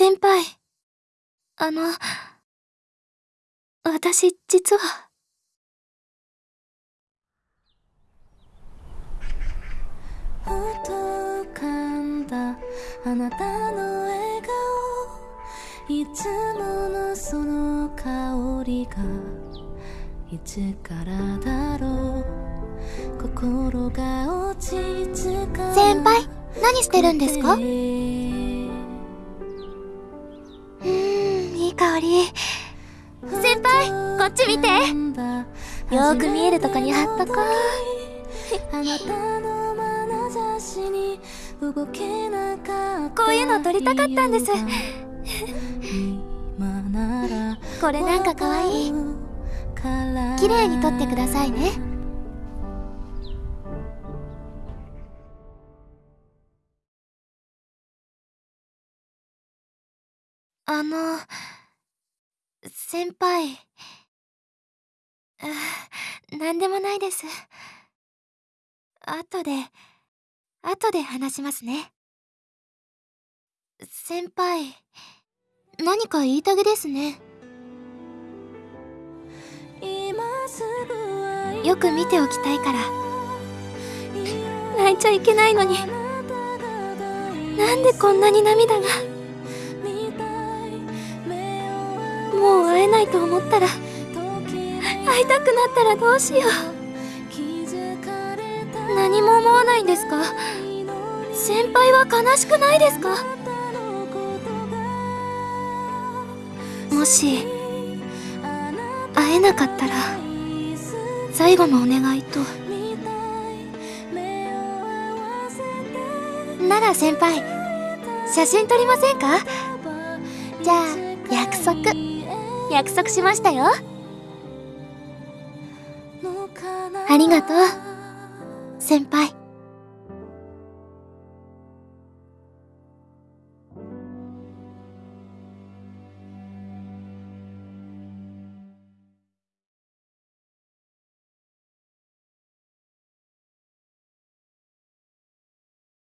先輩。あの、私、実は。ふと浮かんだあなたの笑顔いつものその香りがいつからだろう心が落ち着か先輩何してるんですか？香り。先輩こっち見て。よーく見えるとこに貼っとこう。あなたの眼差しに動けなかった。こういうの撮りたかったんです。これなんかかわい。綺麗に撮ってくださいね。あの先輩。あなんでもないです。後で後で話しますね。先輩何か言いたげですね。よく見ておきたいから。泣いちゃいけないのに。なんでこんなに涙が。と思ったら会いたくなったらどうしよう。何も思わないんですか？先輩は悲しくないですか？もし会えなかったら最後のお願いと。なら先輩写真撮りませんか？じゃあ約束。約束しましたよ。ありがとう先輩